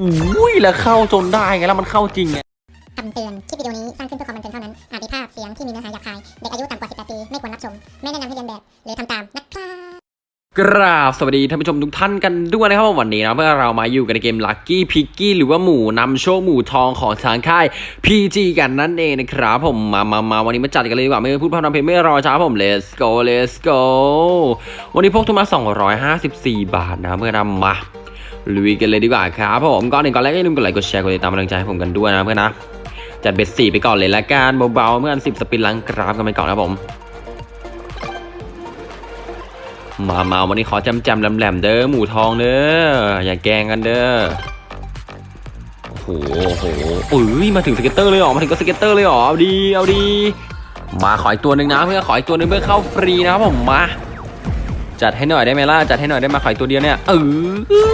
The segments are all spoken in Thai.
อุ้ยแล้วเข้าจนได้ไงแล้วมันเข้าจริงไงคำเตือน คลิปวิดีโอนี้สร้างขึ้นเพื่อความบันเทิงเท่านั้น อาจมีภาพเสียงที่มีเนื้อหาหยาบคาย เด็กอายุต่ำกว่า 18 ปี ไม่ควรรับชม ไม่แนะนำให้เรียนแบบ หรือทำตามนะครับกราบสวัสดีท่านผู้ชมทุกท่านกันด้วยนะครับวันนี้นะเมื่อเรามาอยู่กันในเกม Lucky p i g g y หรือว่าหมูนำโชคหมูทองของทางค่าย PG กันนั่นเองนะครับผมมามามาวันนี้มาจัดกันเลยดีกว่าไม่พูดพร่ำทำเพลงไม่รอช้าผม let's go let's go วันนี้พกทุนมา 254 บาทนะเมื่อนำมา ลุยกันเลยดีกว่าครับผมก่อนหนึ่งก่อนแรกอย่าลืมกดไลค์กดแชร์กดติดตามกำลังใจให้ผมกันด้วยนะเพื่อนนะจัด bet สี่ไปก่อนเลยละกันเบาๆเพื่อน10 spin ล้างกราฟกันไปก่อนนะผม มาเมาวันนี้ขอจำจำแหลมๆเด้อหมูทองเด้ออย่าแกงกันเด้อโอ้โหโหอุ้ยมาถึง scatter เลยหรอมาถึงก็ scatter เลยหรอเอาดีเอาดีมาขออีกตัวหนึ่งนะเพื่อนขออีกตัวหนึ่งเพื่อเข้าฟรีนะครับผมมา จัดให้หน่อยได้ไหมล่ะจัดให้หน่อยได้มาขออีกตัวเดียวเนี่ยเอ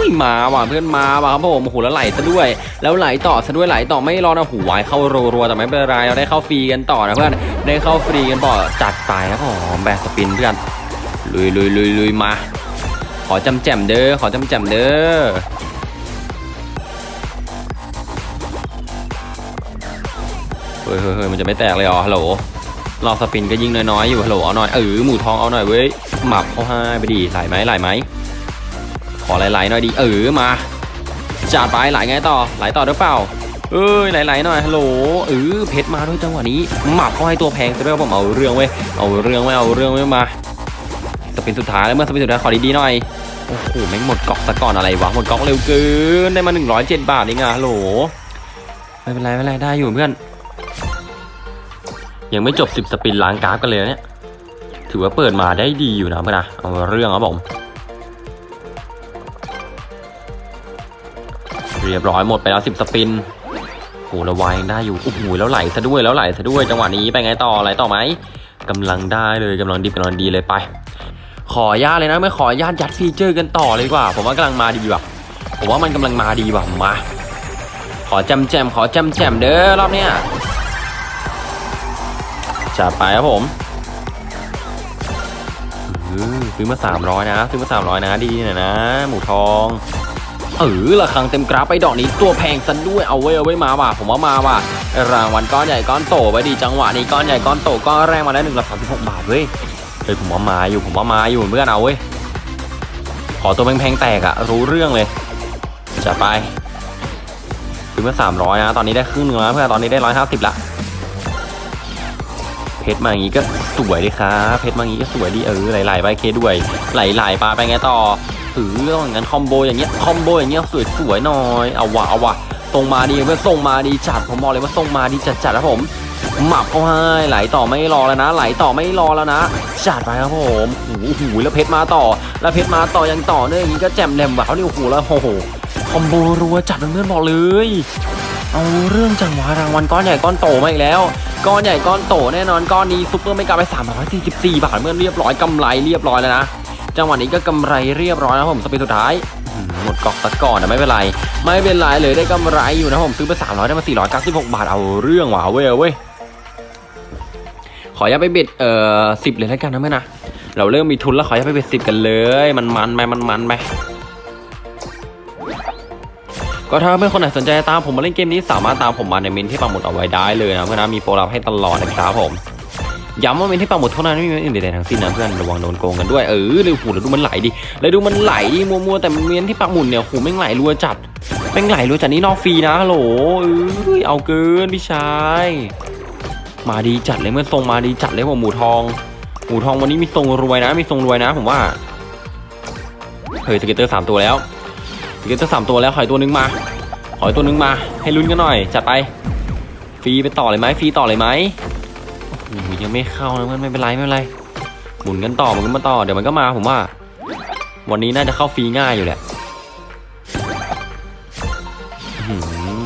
อมาว่ะเพื่อนมาว่ะครับผมโอ้โหแล้วไหลซะด้วย แล้วไหลต่อซะด้วยไหลต่อไม่รอนะหูวายเข้ารัวๆแต่ไม่เป็นไรเราได้เข้าฟรีกันต่อนะเพื่อนได้เข้าฟรีกันต่อจัดไปครับผมแบกสปินเพื่อนลุยลุยลุยลุยมา ขอจำแจ่มเด้อขอจำแจ่มเด้อเฮ้ยเฮ้ยเฮ้ยมันจะไม่แตกเลยเหรอฮัลโหล รอ spin ก็ยิงน้อยๆอยู่ฮัลโหลเอาหน่อยเออหมูทองเอาหน่อยเว้ยหมับเขาให้ไปดีไหลไหมไหลไหมขอไหลๆหน่อยดิเออมาจัดไปไหลไงต่อไหลต่อหรือเปล่าเอ้ยไหลๆหน่อยฮัลโหลเออเพชรมาด้วยจังหวะนี้หมับเขาให้ตัวแพงซะได้ผมเอาเรื่องเว้ยเอาเรื่องไม่เอาเรื่องไม่มา spin สุดท้ายแล้วเพื่อน spin สุดท้ายขอดีๆหน่อยโอ้โหแม่งหมดก๊อกซะก่อนอะไรวะหมดก๊อกเร็วเกินได้มา107บาทเองอะฮัลโหลไม่เป็นไรไม่เป็นไรได้อยู่เพื่อน ยังไม่จบ 10 สปินล้างกราฟกันเลยนะเนี่ย ถือว่าเปิดมาได้ดีอยู่นะเพื่อนนะเอาเรื่องครับผม เรียบร้อยหมดไปแล้ว 10 สปินโหระวายยังได้อยู่โอ้โหแล้วไหลซะด้วยแล้วไหลซะด้วยจังหวะนี้ไปไงต่อไหลต่อไหมกำลังได้เลยกำลังดีกำลังดีเลยไป ขอญาตเลยนะไม่ขอญาตยัดฟีเจอร์กันต่อเลยดีกว่า ผมว่ากำลังมาดีว่ะผมว่ามันกำลังมาดีว่ะมา ขอแจำแจมขอแจำแจมเด้อรอบเนี้ย จัดไปครับผมอื้อซื้อมา 300 นะ ซื้อมา 300 นะ ดีหน่อยนะ หมูทองเออระคังเต็มกราฟไปดอกนี้ตัวแพงซะด้วยเอาไว้เอาไว้มาว่ะผมว่ามาว่ะรางวัลก้อนใหญ่ก้อนโตไปดีจังหวะนี้ก้อนใหญ่ก้อนโตก้อนแรกมาได้หนึ่งร้อยสามสิบหกบาทเว้ยเฮ้ยผมว่ามาอยู่ผมว่ามาอยู่เพื่อนเอาเว้ยขอตัวแพงๆแตกอะรู้เรื่องเลยจะไปซื้อมาสามร้อยนะตอนนี้ได้ครึ่งหนึงแล้วเพื่อนตอนนี้ได้ร้อยห้าสิบละ เพชรมาอย่างงี้ก็สวยดีครับเพชรมาอย่างงี้ก็สวยดีเออไหลๆไปเคด้วยไหลๆปลาไปไงต่อเอออย่างนั้นคอมโบอย่างเงี้ยคอมโบอย่างเงี้ยสวยๆหน่อยเอาวะเอาวะส่งมาดีเพื่อนส่งมาดีจัดผมบอกเลยว่าส่งมาดีจัดๆนะผมหมับเขาให้ไหลต่อไม่รอแล้วนะ ไหลต่อไม่รอแล้วนะจัดไปครับผมโอ้โหแล้วเพชรมาต่อ แล้วเพชรมาต่อยังต่อเนื่องอย่างนี้ก็แจ่มแหลมแบบนี่ยโอ้โหแล้วโอ้โหคอมโบรัวจัดเพื่อนบอกเลย เอาเรื่องจังหวะรางวัลก้อนใหญ่ก้อนโตมาอีกแล้ว ก้อนใหญ่ก้อนโตแน่นอนก้อนนี้ซุปเปอร์ไม่กลับไป344 บาทเมื่อเรียบร้อยกำไรเรียบร้อยแล้วนะจังหวะนี้ก็กำไรเรียบร้อยแล้วผมสปีดสุดท้ายหมดกอกตะก่อนแต่ไม่เป็นไร ไม่เป็นไรเลยได้กำไรอยู่นะผมซื้อไป300ได้มา496 บาทเอาเรื่องว่ะเว้ยเว้ยขอย่าไป bet เอ่อสิบเลยแล้วกันนะเพื่อนนะเราเริ่มมีทุนแล้วขอย่าไป bet สิบกันเลย มันมันไปมันมันไป ก็ถ้าเพื่อนคนไหนสนใจตามผมมาเล่นเกมนี้สามารถตามผมมาในเมนต์ที่ปักหมุดเอาไว้ได้เลยนะเพื่อนนะมีโปรลับให้ตลอดนะครับผมย้ำว่าเมนต์ที่ปักหมุดเท่านั้นไม่มีเมนต์อื่นใดๆทั้งสิ้นนะเพื่อนระวังโดนโกงกันด้วยเออเร็วหูแล้วดูมันไหลดิแล้วดูมันไหลดิมัวๆแต่เมนต์ที่ปักหมุดเนี่ยหูแม่งไหลรัวจัดแม่งไหลรัวจัดนี่นอกฟรีนะฮัลโหลเอ้ยเอาเกินพี่ชายมาดีจัดเลยเพื่อนทรงมาดีจัดเลยผมหมูทองหมูทองวันนี้มีทรงรวยนะมีทรงรวยนะ ผมว่าเฮ้ย scatter สามตัวแล้ว scatter สามตัวแล้วขออีกตัวหนึ่งมาขออีกตัวหนึ่งมา ให้ลุ้นกันหน่อย จัดไปฟรีไปต่อเลยไหมฟรีต่อเลยไหมโอ้โหยังไม่เข้านะเพื่อนไม่เป็นไรไม่เป็นไรหมุนกันต่อหมุนกันมาต่อเดี๋ยวมันก็มาผมว่า วันนี้น่าจะเข้าฟรีง่ายอยู่แหละ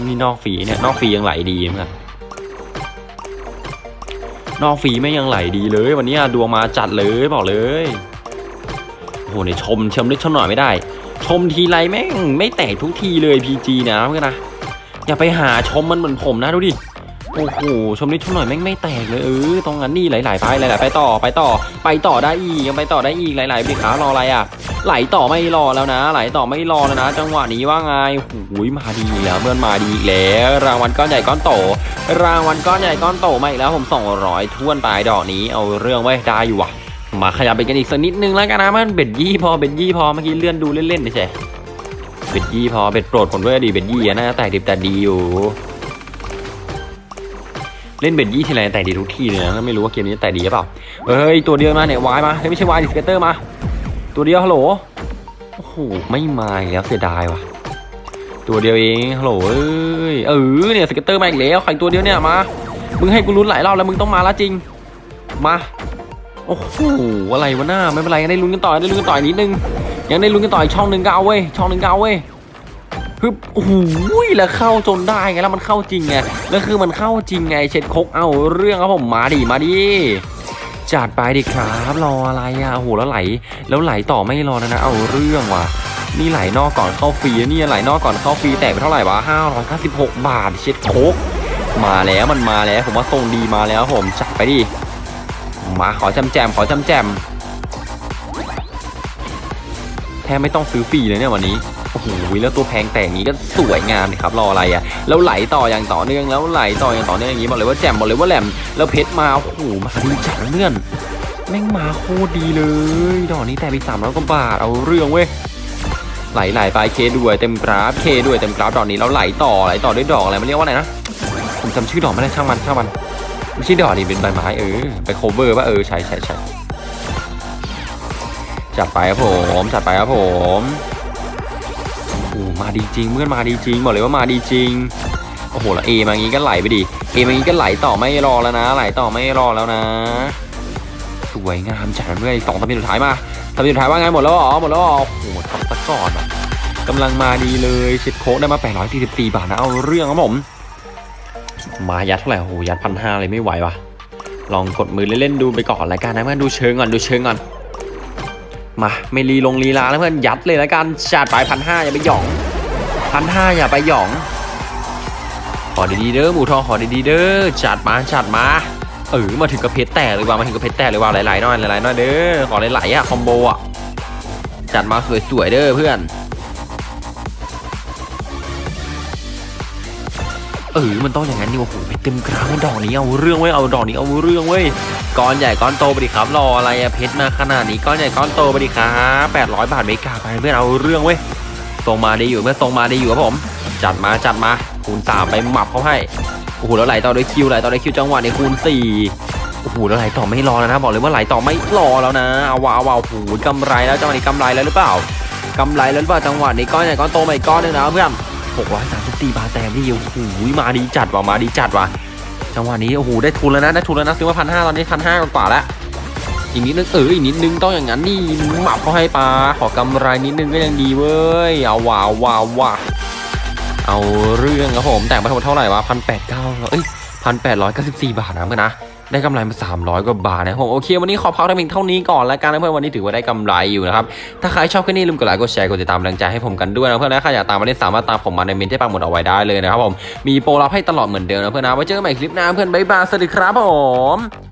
นี่นอกฟรีเนี่ยนอกฟรียังไหลดีเหมือนกันนอกฟรีไม่ยังไหลดีเลย วันนี้ดวงมาจัดเลยบอกเลยโอ้โหเนี่ยชมชมนิดชมหน่อยไม่ได้ ชมทีไรแม่งไม่แตกทุกทีเลยพีจีนะเพื่อนนะอย่าไปหาชมมันเหมือนผมนะดูดิโอ้โหชมนิดชมหน่อยแม่งไม่แตกเลยเออตรงนั้นนี่ไหลๆไปไหลๆไปต่อไปต่อ ไปต่อได้อีกยังไปต่อได้อีกไหลๆไปขารออะไรอะ ไหลต่อไม่รอแล้วนะ ไหลต่อไม่รอแล้วนะ จังหวะนี้ว่าไงหูยมาดีแล้วเพื่อนมาดีอีกแล้ว รางวัลก้อนใหญ่ก้อนโต รางวัลก้อนใหญ่ก้อนโตมาอีกแล้วผม200ท้วนไปดอกนี้เอาเรื่องไว้ได้อยู่ว่ะ มาขยับไปกันอีกสักนิดนึงแล้วกันนะมัน bet ยี่พอ bet ยี่พอเมื่อกี้เลื่อนดูเล่นๆไม่ใช่ bet ยี่พอ bet โปรดผมด้วยดิ bet ยี่นะแตกดิบแตกดีอยู่ เล่น bet ยี่ทีไรแตกดีทุกทีเลยนะไม่รู้ว่าเกมนี้แตกดีหรือเปล่าเฮ้ยตัวเดียวมาเนี่ย wild มาเฮ้ยไม่ใช่ wild ดิ scatter มา ตัวเดียวฮัลโหลโอ้โหไม่มาแล้วเสียดายว่ะ ตัวเดียวเองฮัลโหลเอ้ยเออเนี่ยสเกตเตอร์มาอีกแล้วใครตัวเดียวเนี่ยมามึงให้กูลุ้นหลายรอบแล้วมึงต้องมาล้วจริง มา โอ้โหอะไรวะหน้าไม่เป็นไรยังได้ลุ้นกันต่อได้ลุ้นกันต่ออีกนิดนึงยังได้ลุ้นกันต่ออีกช่องหนึ่งก็เอาเว้ยช่องหนึ่งก็เอาเว้ยฮึบโอ้โหแล้วเข้าจนได้ไงแล้วมันเข้าจริงไงแล้วคือมันเข้าจริงไงเช็ดคกเอาเรื่องครับผมมาดิมาดิจัดไปดิครับรออะไรอะโอ้โหแล้วไหล แล้วไหลต่อไม่รอแล้วนะเอาเรื่องว่ะนี่ไหลนอกก่อนเข้าฟรีนี่ไหลนอกก่อนเข้าฟรีแตกไปเท่าไหร่วะ596 บาทเช็ดโคตรมาแล้วมันมาแล้วผมว่าทรงดีมาแล้วผมจัดไปดิ มาขอแจ่มๆขอแจ่มๆแทบไม่ต้องซื้อฟรีเลยเนี่ยวันนี้โอ้โหแล้วตัวแพงแตกงี้ก็สวยงามเลยครับรออะไรอะแล้วไหลต่ออย่างต่อเนื่องแล้วไหลต่ออย่างต่อเนื่องอย่างนี้บอกเลยว่าแจ่มบอกเลยว่าแจ่มแล้วเพชรมาโอ้โหมาดีจัดเพื่อนแม่งมาโคตรดีเลยดอกนี้แตกไปสามร้อยกว่าบาทเอาเรื่องเว้ยไหลไหลไปเคด้วยเต็มกราฟเคด้วยเต็มกราฟดอกนี้แล้วไหลต่อไหลต่อด้วยดอกอะไรมันเรียกว่าอะไรนะผมจำชื่อดอกไม่ได้ช่างมันช่างมัน ไม่ใช่ดอกนี่เป็นใบไม้เออไป clover ป่ะเออใช่ใช่ใช่จัดไปครับผมจัดไปครับผมโอ้มาดีจริงเพื่อนมาดีจริงบอกเลยว่ามาดีจริงโอ้โหแล้วเอมางี้ก็ไหลไปดิเอมางี้ก็ไหลต่อไม่รอแล้วนะไหลต่อไม่รอแล้วนะ สวยงามจัดเพื่อนสองทำเป็นสุดท้ายมาทำเป็นสุดท้ายว่าไงหมดแล้วเหรอหมดแล้วเหรอโอ้โหทำตะกอนอะกำลังมาดีเลยเช็ดโค้กได้มา 844 บาทนะเอาเรื่องครับผม มายัดเท่าไหร่โอ้โหยัดพันห้าเลยไม่ไหววะลองกดมือเล่นๆดูไปก่อนละกันนะเพื่อนดูเชิงก่อนดูเชิงก่อนมาไม่รีลงลีลาแล้วเพื่อนยัดเลยละกันจัดไปพันห้าอย่าไปหยองพันห้าอย่าไปหยองขอดีๆเด้อหมูทองขอดีๆเด้อจัดมาจัดมาเออมาถึงกระเพชรแตกเลยว่ะมาถึงกระเพชรแตกเลยว่ะหลายๆน่อยหลายๆน่อยเด้อขอหลายๆอะคอมโบอะจัดมาสวยๆเด้อเพื่อน เออมันต้องอย่างนั้นนี่โอ้โหไปเต็มกลางดอกนี้เอาเรื่องเว้ยเอาดอกนี้เอาเรื่องเว้ยก้อนใหญ่ก้อนโตไปดิครับรออะไรอะเพชรมาขนาดนี้ก้อนใหญ่ก้อนโตไปดิครับ800 บาทเมกาไปเพื่อนเอาเรื่องเว้ยตรงมาไดีอยู่เพื่อนตรงมาไดีอยู่ครับผม จัดมาจัดมาคูณสาไปหมับเขาให้โอ้โหแล้วไหลต่อด้วยคิวไหลต่อด้วยคิวจังหวะในคูณสี่โอ้โหแล้วไหลต่อไม่รอแล้วนะบอกเลยว่าไหลต่อไม่รอแล้วนะเอาวาเอาวาโอ้โหกำไรแล้วจังหวะนี้กำไรแล้วหรือเปล่ากำไรแล้วหรือเปล่าจังหวะนี้ก้อนใหญ่ก้อนโตมาอีกก้อนนึงนะเพื่อน 634บาทแต้มนี่โอ้โหมาดีจัดว่ะมาดีจัดว่ะจังหวะนี้โอ้โหได้ทุนแล้วนะได้ทุนแล้วนะซื้อมาพันห้าตอนนี้พันห้ากว่าแล้วอีกนิดนึงเอออีกนิดนึงต้องอย่างนั้นนี่หมับเขาให้ปลาขอกำไรนิดนึงก็ยังดีเว้ยเอาว้าวว้าวว้าเอาเรื่องครับผมแต่งมาทั้งหมดเท่าไหร่วะพันแปดเก้าเอ้ยพันแปดร้อยเก้าสิบสี่บาทนะเพื่อนนะ ได้กำไรมาสามร้อยกว่าบาทนะผมโอเค วันนี้ขอพักได้เพียงเท่านี้ก่อนแล้วกันนะเพื่อนวันนี้ถือว่าได้กำไรอยู่นะครับถ้าใครชอบคลิปนี้ลืมกดไลค์กดแชร์กดติดตามกำลังใจให้ผมกันด้วยนะเพื่อนนะใครอยากตามมาเล่นสามารถตามผมมาในเมนที่ปังหมดเอาไว้ได้เลยนะครับผมมีโปรรับให้ตลอดเหมือนเดิมนะเพื่อนนะไว้เจอกันใหม่คลิปหน้าเพื่อนบ๊ายบายสวัสดีครับผม